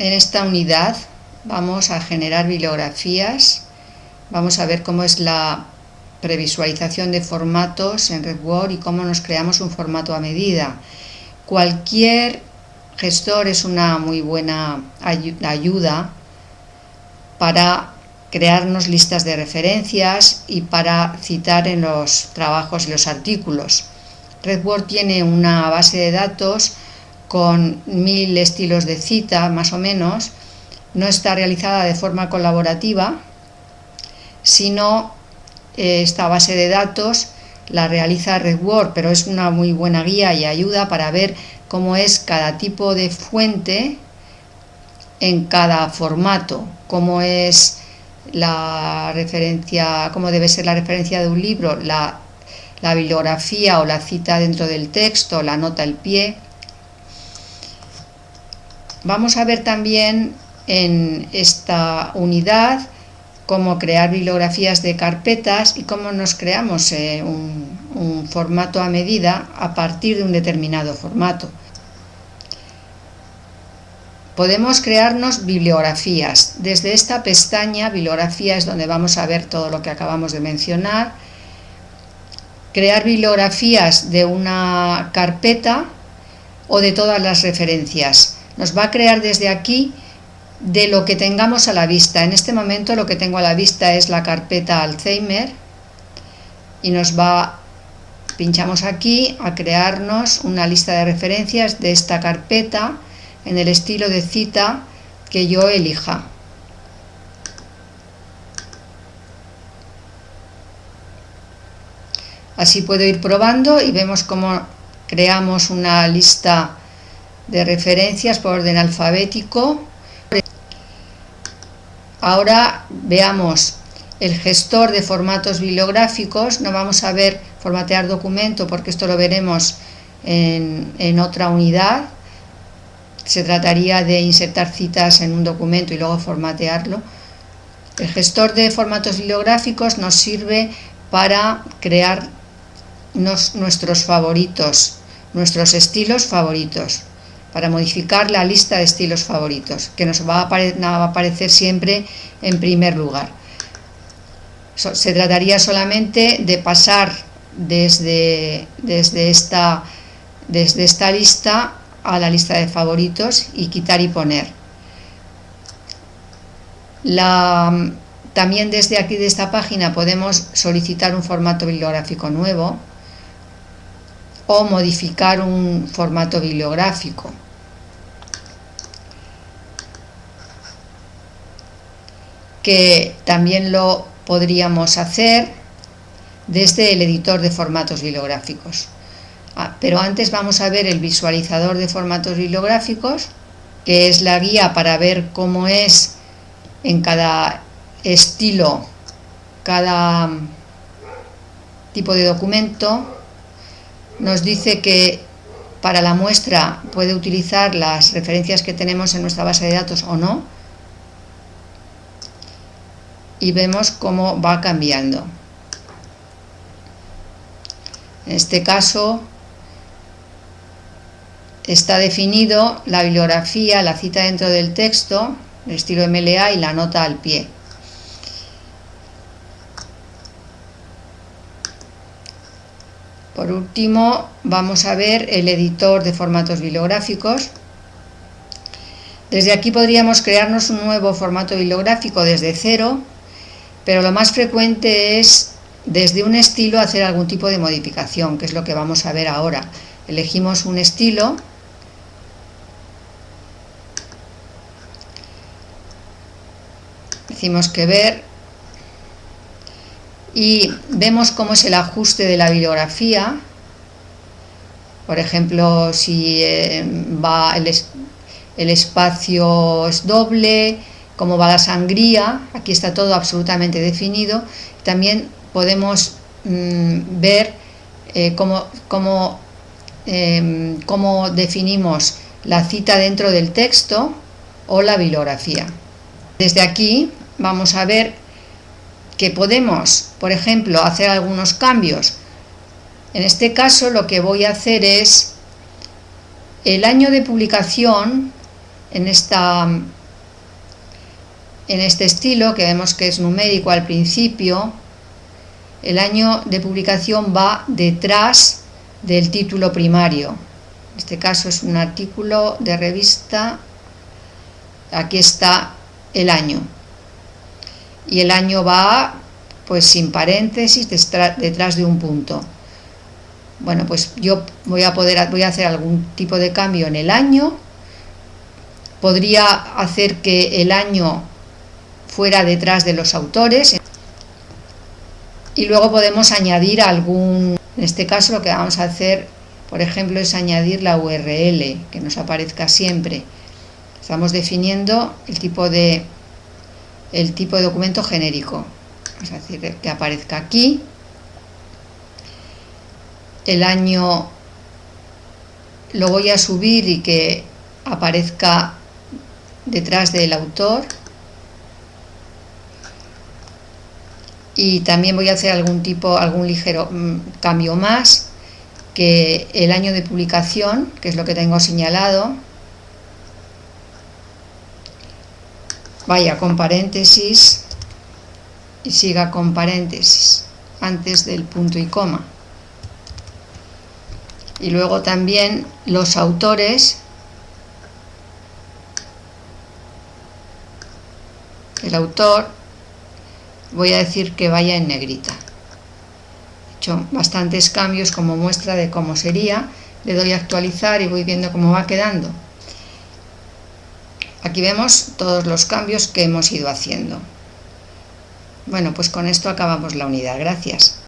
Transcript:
En esta unidad vamos a generar bibliografías, vamos a ver cómo es la previsualización de formatos en RedWord y cómo nos creamos un formato a medida. Cualquier gestor es una muy buena ayuda para crearnos listas de referencias y para citar en los trabajos y los artículos. RedWord tiene una base de datos con mil estilos de cita, más o menos. No está realizada de forma colaborativa, sino eh, esta base de datos la realiza RedWord, pero es una muy buena guía y ayuda para ver cómo es cada tipo de fuente en cada formato, cómo es la referencia, cómo debe ser la referencia de un libro, la, la bibliografía o la cita dentro del texto, la nota al pie. Vamos a ver también en esta unidad cómo crear bibliografías de carpetas y cómo nos creamos eh, un formato a medida a partir de un determinado formato. Podemos crearnos bibliografías. Desde esta pestaña, bibliografía, es donde vamos a ver todo lo que acabamos de mencionar. Crear bibliografías de una carpeta o de todas las referencias. Nos va a crear desde aquí de lo que tengamos a la vista. En este momento lo que tengo a la vista es la carpeta Alzheimer y nos va, pinchamos aquí, a crearnos una lista de referencias de esta carpeta en el estilo de cita que yo elija. Así puedo ir probando y vemos cómo creamos una lista de referencias por orden alfabético. Ahora veamos el gestor de formatos bibliográficos. No vamos a ver formatear documento porque esto lo veremos en, en otra unidad se trataría de insertar citas en un documento y luego formatearlo. El gestor de formatos bibliográficos nos sirve para crear nuestros favoritos, nuestros estilos favoritos, para modificar la lista de estilos favoritos, que nos va a, aparecer siempre en primer lugar. Se trataría solamente de pasar desde, desde, esta, desde esta lista a la lista de favoritos y quitar y poner. También desde aquí de esta página podemos solicitar un formato bibliográfico nuevo o modificar un formato bibliográfico. que también lo podríamos hacer desde el editor de formatos bibliográficos. Ah, pero antes vamos a ver el visualizador de formatos bibliográficos, que es la guía para ver cómo es en cada estilo, cada mm, tipo de documento. Nos dice que para la muestra puede utilizar las referencias que tenemos en nuestra base de datos o no. Y vemos cómo va cambiando. En este caso está definido la bibliografía, la cita dentro del texto, el estilo MLA y la nota al pie. Por último, vamos a ver el editor de formatos bibliográficos. Desde aquí podríamos crearnos un nuevo formato bibliográfico desde cero, pero lo más frecuente es desde un estilo hacer algún tipo de modificación, que es lo que vamos a ver ahora. Elegimos un estilo decimos que ver y vemos cómo es el ajuste de la bibliografía. Por ejemplo si eh, va el, espacio es doble cómo va la sangría aquí está todo absolutamente definido. También podemos mm, ver eh, cómo, em, cómo definimos la cita dentro del texto o la bibliografía. Desde aquí vamos a ver que podemos, por ejemplo, hacer algunos cambios. En este caso lo que voy a hacer es el año de publicación en, este estilo, que vemos que es numérico al principio, el año de publicación va detrás del título primario. En este caso es un artículo de revista, aquí está el año. Y el año va pues sin paréntesis detrás de un punto. Bueno, pues yo voy a poder voy a hacer algún tipo de cambio en el año. Podría hacer que el año fuera detrás de los autores y luego podemos añadir algún, en este caso lo que vamos a hacer, por ejemplo, es añadir la URL, que nos aparezca siempre. Estamos definiendo el tipo de, el tipo de documento genérico. A decir que aparezca aquí. El año lo voy a subir y que aparezca detrás del autor. y también voy a hacer algún tipo, algún ligero mm, cambio más que el año de publicación, que es lo que tengo señalado, vaya con paréntesis y siga con paréntesis antes del punto y coma. Y luego también los autores, el autor voy a decir que vaya en negrita. He hecho bastantes cambios como muestra de cómo sería. Le doy a actualizar y voy viendo cómo va quedando. Aquí vemos todos los cambios que hemos ido haciendo. Bueno, pues con esto acabamos la unidad. Gracias.